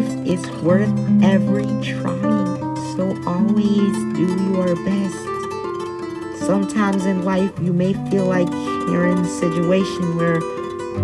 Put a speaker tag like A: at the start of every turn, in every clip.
A: life is worth every trying, so always do your best. Sometimes in life, you may feel like you're in a situation where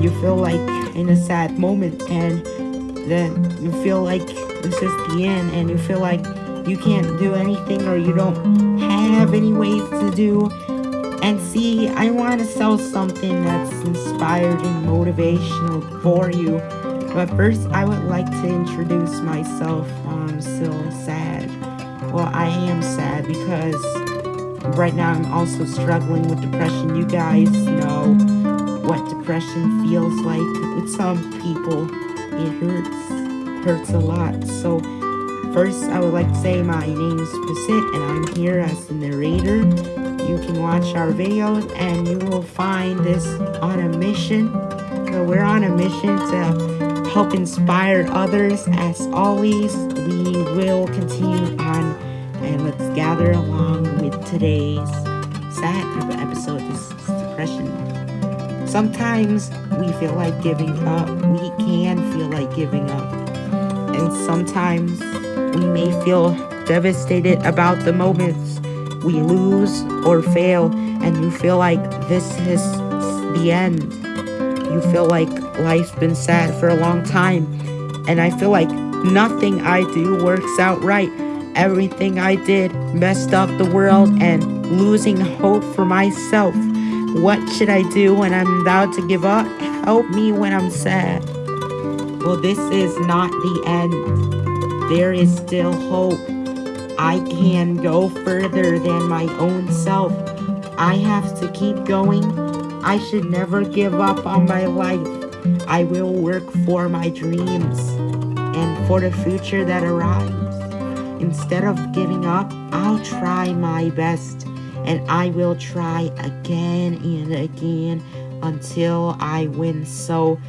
A: you feel like in a sad moment, and then you feel like this is the end, and you feel like you can't do anything or you don't have any ways to do. And see, I want to sell something that's inspired and motivational for you. But first, I would like to introduce myself. I'm still sad. Well, I am sad because right now I'm also struggling with depression. You guys know what depression feels like. With some people, it hurts. Hurts a lot. So, First, I would like to say my name is Basit and I'm here as the narrator. You can watch our videos and you will find this on a mission. So we're on a mission to help inspire others. As always, we will continue on and let's gather along with today's sad episode. This is depression. Sometimes we feel like giving up. We can feel like giving up. And sometimes we may feel devastated about the moments we lose or fail, and you feel like this is the end. You feel like life's been sad for a long time, and I feel like nothing I do works out right. Everything I did messed up the world and losing hope for myself. What should I do when I'm about to give up? Help me when I'm sad. Well, this is not the end there is still hope. I can go further than my own self. I have to keep going. I should never give up on my life. I will work for my dreams and for the future that arrives. Instead of giving up, I'll try my best and I will try again and again until I win. So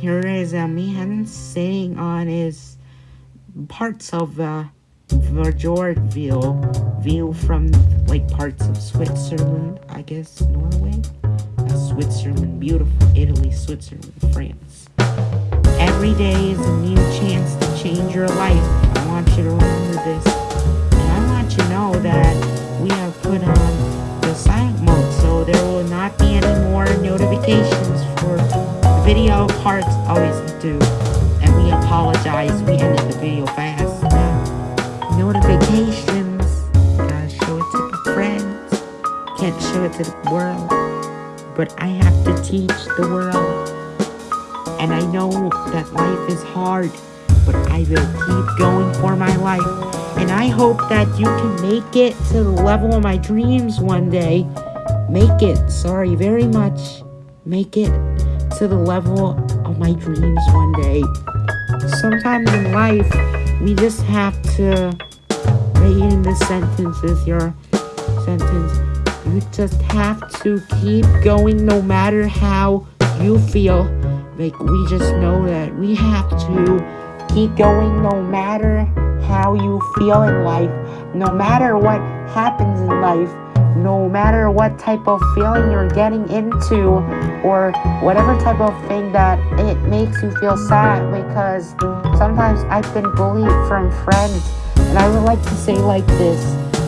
A: here is a man sitting on his parts of uh, Verjordville view from like parts of Switzerland, I guess Norway, uh, Switzerland, beautiful Italy, Switzerland, France. Every day is a new chance to change your life. I want you to remember this. And I want you to know that we have put on the silent mode so there will not be any more notifications for video parts always do And we apologize. We ended the video fast. Notifications. Gotta show it to the friends. Can't show it to the world. But I have to teach the world. And I know that life is hard. But I will keep going for my life. And I hope that you can make it to the level of my dreams one day. Make it. Sorry, very much. Make it to the level of my dreams one day sometimes in life, we just have to write in the sentences, your sentence. You just have to keep going no matter how you feel. Like, we just know that we have to keep going no matter how you feel in life. No matter what happens in life, no matter what type of feeling you're getting into or whatever type of thing that it makes you feel sad because sometimes I've been bullied from friends and I would like to say like this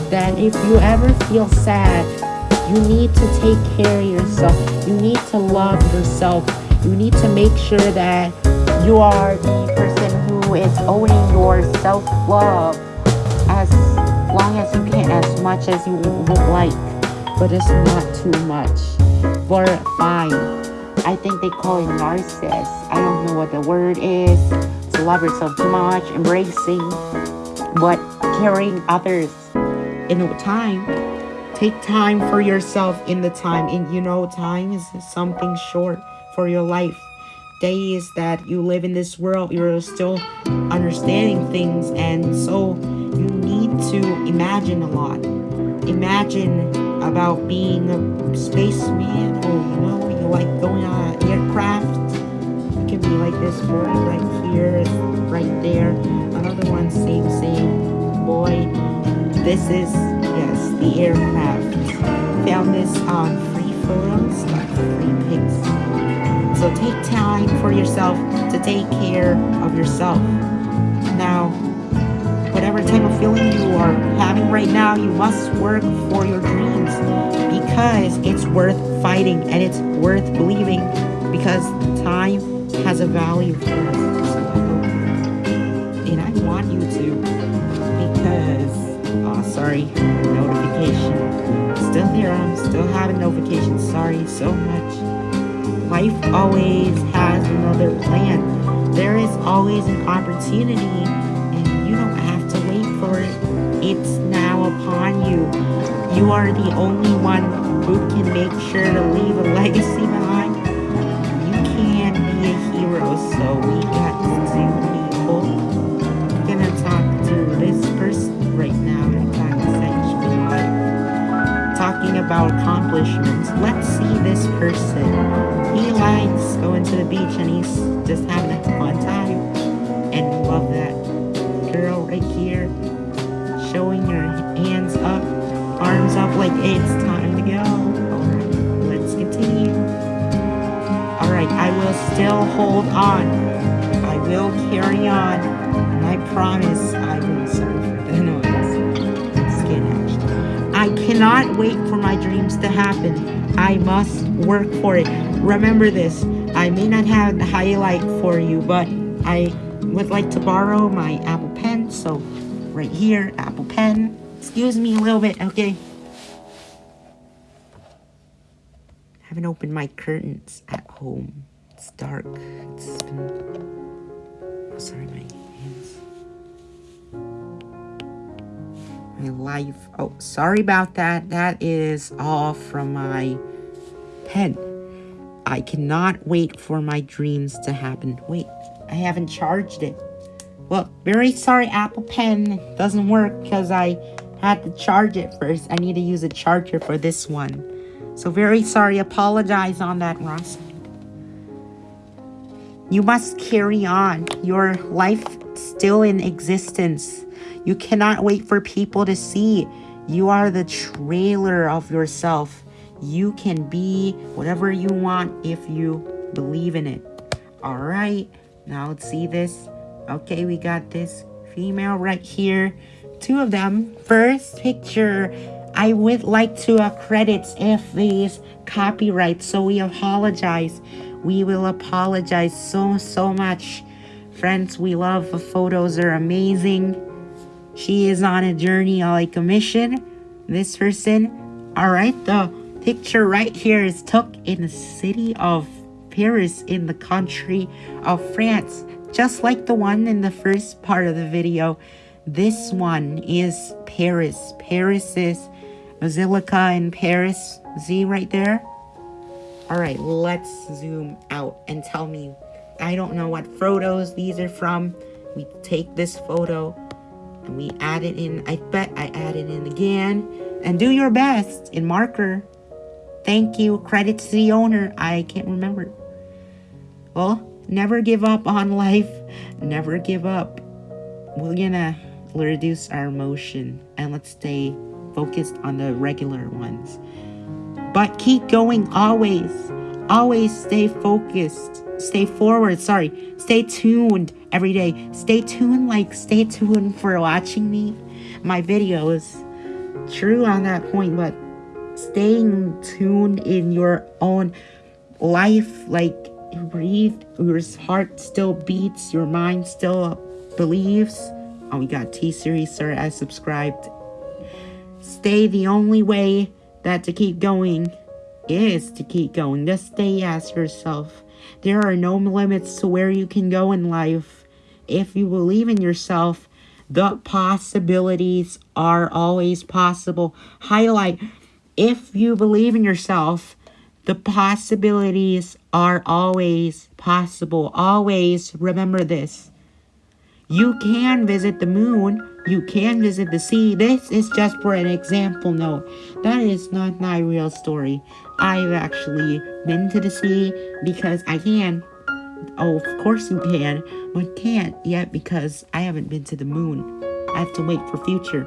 A: that if you ever feel sad you need to take care of yourself you need to love yourself you need to make sure that you are the person who is owning your self-love as long as you can, as much as you would like, but it's not too much. But fine. I think they call it narcissist. I don't know what the word is. To love yourself too much, embracing, but caring others. In time, take time for yourself in the time. And you know, time is something short for your life days that you live in this world, you're still understanding things, and so you need to imagine a lot. Imagine about being a spaceman, or you know, you like going on an aircraft. It can be like this boy right here, right there. Another one, same, same boy. This is, yes, the aircraft. Found this on free like free pics. So take time for yourself to take care of yourself. Now, whatever type of feeling you are having right now, you must work for your dreams because it's worth fighting and it's worth believing because time has a value for us. And I want you to oh, sorry, notification. Still here, I'm still having notifications. Sorry so much. Life always has another plan. There is always an opportunity and you don't have to wait for it. It's now upon you. You are the only one who can make sure to leave a legacy behind. You can be a hero, so beach and he's just having a fun time. And love that girl right here showing your hands up, arms up like it's time to go. Alright, let's continue. Alright, I will still hold on. I will carry on. And I promise I will. Sorry for the noise. I cannot wait for my dreams to happen. I must work for it. Remember this. I may not have the highlight for you, but I would like to borrow my Apple Pen. So right here, Apple Pen. Excuse me a little bit, okay? I Haven't opened my curtains at home. It's dark. It's been... Sorry, my hands. My life. Oh, sorry about that. That is all from my pen. I cannot wait for my dreams to happen. Wait, I haven't charged it. Well, very sorry, Apple Pen doesn't work because I had to charge it first. I need to use a charger for this one. So very sorry, apologize on that, Ross. You must carry on. Your life still in existence. You cannot wait for people to see. You are the trailer of yourself. You can be whatever you want if you believe in it. All right, now let's see this. Okay, we got this female right here. Two of them. First picture, I would like to uh, credit if these copyright, so we apologize. We will apologize so, so much. Friends, we love the photos are amazing. She is on a journey like a mission. This person, all right, the picture right here is took in the city of Paris in the country of France. Just like the one in the first part of the video, this one is Paris. Paris is Basilica in Paris. See right there? Alright, let's zoom out and tell me. I don't know what photos these are from. We take this photo and we add it in. I bet I add it in again. And do your best in marker. Thank you. Credit to the owner. I can't remember. Well, never give up on life. Never give up. We're gonna reduce our emotion and let's stay focused on the regular ones. But keep going always. Always stay focused. Stay forward. Sorry. Stay tuned every day. Stay tuned like stay tuned for watching me, my videos. True on that point, but staying tuned in your own life, like you breathe, your heart still beats, your mind still believes. Oh, we got T-Series, sir. I subscribed. Stay the only way that to keep going is to keep going. Just stay as yourself. There are no limits to where you can go in life. If you believe in yourself, the possibilities are always possible. Highlight, if you believe in yourself, the possibilities are always possible. Always remember this. You can visit the moon. You can visit the sea. This is just for an example note. That is not my real story. I've actually been to the sea because I can. Oh, of course you can, but can't yet because I haven't been to the moon. I have to wait for future.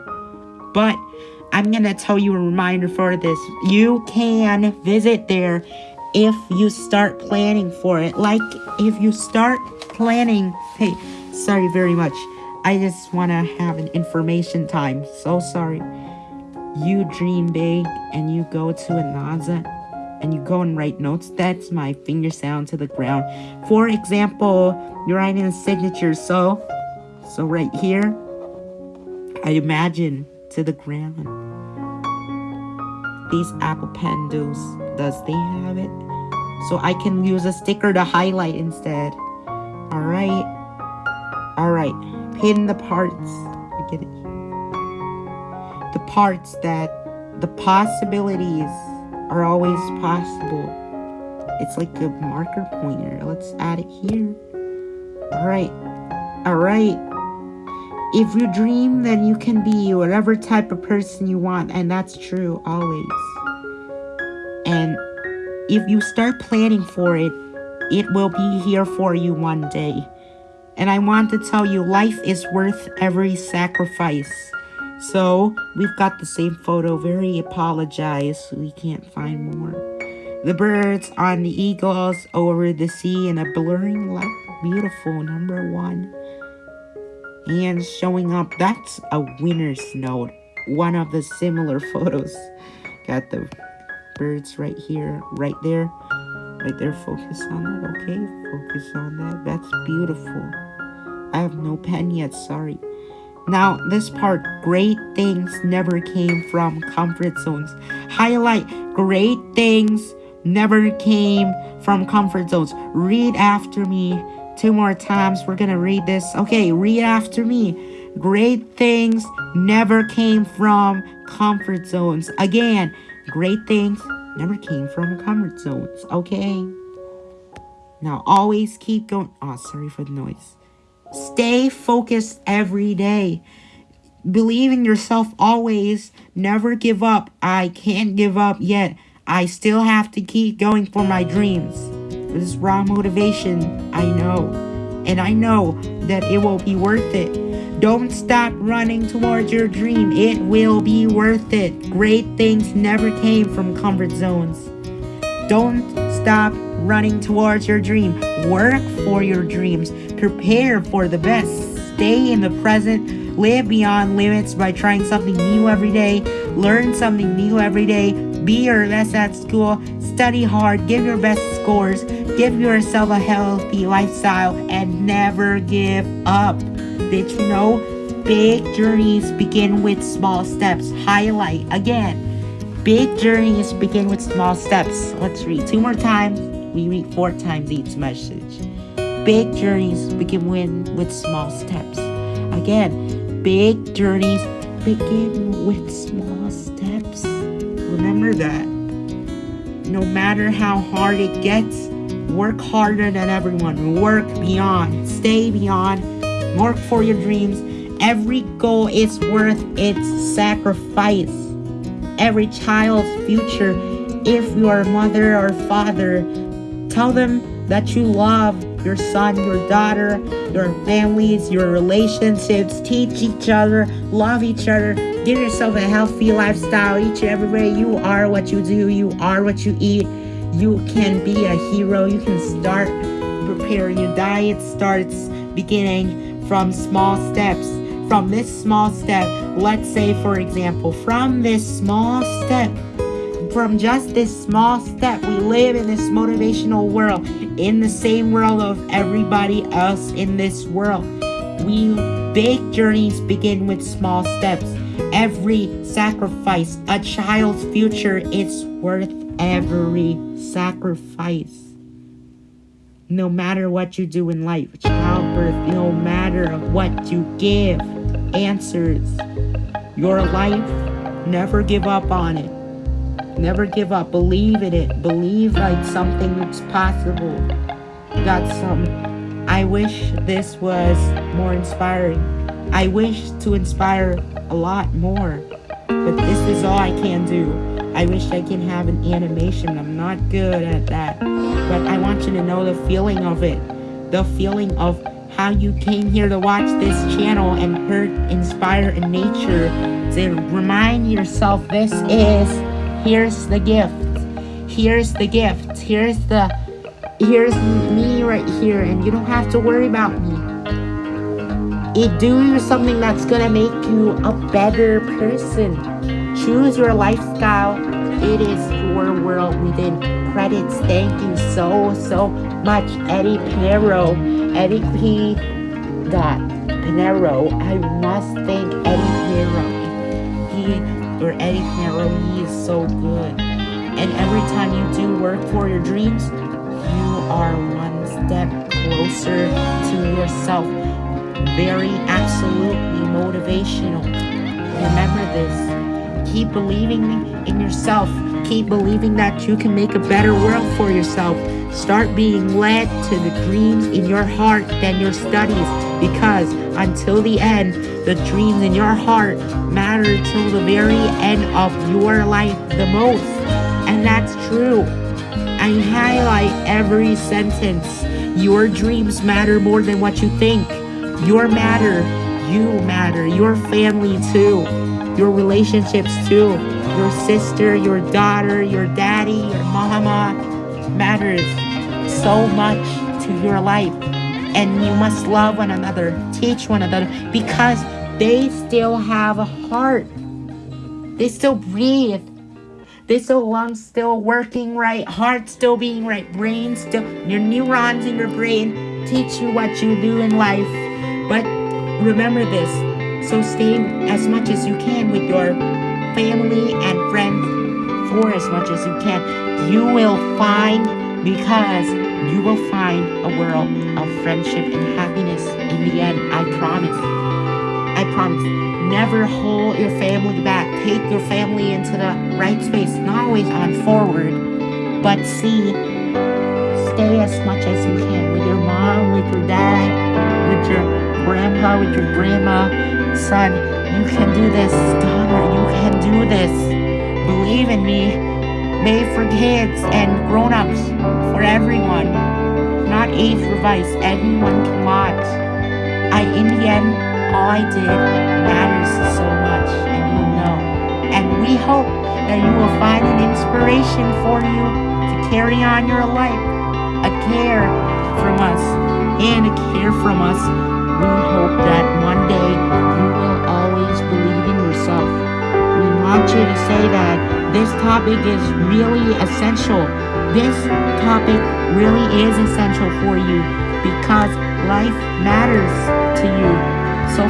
A: But I'm going to tell you a reminder for this. You can visit there if you start planning for it. Like if you start planning, hey, sorry very much. I just want to have an information time. So sorry. You dream big and you go to Ananza and you go and write notes. That's my finger sound to the ground. For example, you're writing a signature. So, so right here, I imagine to the ground. These Apple Pen does, they have it? So I can use a sticker to highlight instead. Alright. Alright. Pin the parts. I get it. The parts that the possibilities are always possible. It's like a marker pointer. Let's add it here. Alright. Alright. If you dream, then you can be whatever type of person you want. And that's true always. And if you start planning for it, it will be here for you one day. And I want to tell you, life is worth every sacrifice. So, we've got the same photo. Very apologize. We can't find more. The birds on the eagles over the sea in a blurring light. Beautiful, number one. And showing up. That's a winner's note. One of the similar photos. Got the birds right here, right there. Right there, focus on that, okay? Focus on that. That's beautiful. I have no pen yet, sorry. Now, this part, great things never came from comfort zones. Highlight, great things never came from comfort zones. Read after me. Two more times, we're gonna read this. Okay, read after me. Great things never came from comfort zones. Again, great things never came from comfort zones, okay? Now, always keep going. Oh, sorry for the noise. Stay focused every day. Believe in yourself always. Never give up. I can't give up yet. I still have to keep going for my dreams. This is raw motivation. I know. And I know that it will be worth it. Don't stop running towards your dream. It will be worth it. Great things never came from comfort zones. Don't stop running towards your dream. Work for your dreams. Prepare for the best. Stay in the present. Live beyond limits by trying something new every day. Learn something new every day. Be your best at school. Study hard. Give your best scores. Give yourself a healthy lifestyle and never give up. Did you know? Big journeys begin with small steps. Highlight again. Big journeys begin with small steps. Let's read two more times. We read four times each message. Big journeys begin with small steps. Again, big journeys begin with small. Remember that. No matter how hard it gets, work harder than everyone. Work beyond. Stay beyond Work for your dreams. Every goal is worth its sacrifice. Every child's future, if you are a mother or father, tell them that you love your son, your daughter, your families, your relationships. Teach each other, love each other, give yourself a healthy lifestyle each and every way. You are what you do, you are what you eat. You can be a hero. You can start preparing your diet, starts beginning from small steps. From this small step, let's say, for example, from this small step, from just this small step, we live in this motivational world, in the same world of everybody else in this world. We big journeys begin with small steps. Every sacrifice, a child's future, is worth every sacrifice no matter what you do in life, childbirth, no matter what you give, answers, your life, never give up on it. Never give up. Believe in it. Believe like something that's possible. Got some. I wish this was more inspiring. I wish to inspire a lot more. But this is all I can do. I wish I can have an animation. I'm not good at that. But I want you to know the feeling of it. The feeling of how you came here to watch this channel and heard Inspire in Nature. To remind yourself this is, here's the gift. Here's the gift. Here's the, here's me right here. And you don't have to worry about me. It do you something that's gonna make you a better person. Choose your lifestyle. It is your world within credits. Thank you so, so much, Eddie Pinero. Eddie P. Dot Pinero. I must thank Eddie Pinero. He, or Eddie Pinero, he is so good. And every time you do work for your dreams, you are one step closer to yourself. Very absolutely motivational. Remember this. Keep believing in yourself. Keep believing that you can make a better world for yourself. Start being led to the dreams in your heart than your studies because until the end, the dreams in your heart matter till the very end of your life the most. And that's true. I highlight every sentence. Your dreams matter more than what you think. Your matter, you matter, your family too, your relationships too, your sister, your daughter, your daddy, your mama matters so much to your life. And you must love one another, teach one another, because they still have a heart. They still breathe. This lungs still working right, heart still being right, brain still, your neurons in your brain teach you what you do in life. But remember this, so stay as much as you can with your family and friends for as much as you can. You will find, because you will find a world of friendship and happiness in the end, I promise. I promise. Never hold your family back. Take your family into the right space. Not always on forward, but see, stay as much as you can with your mom, with your dad, with your grandpa, with your grandma. Son, you can do this. Daughter, you can do this. Believe in me. Made for kids and grown-ups, for everyone. Not age advice. Everyone can watch. I, in the end, all I did matters so much, and you know. And we hope that you will find an inspiration for you to carry on your life, a care from us, and a care from us. We hope that one day you will always believe in yourself. We want you to say that this topic is really essential. This topic really is essential for you because life matters to you. So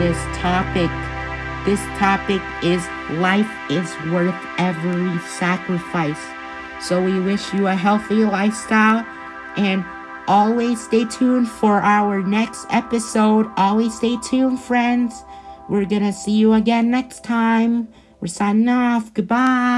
A: this topic. This topic is life is worth every sacrifice. So we wish you a healthy lifestyle and always stay tuned for our next episode. Always stay tuned, friends. We're gonna see you again next time. We're signing off. Goodbye.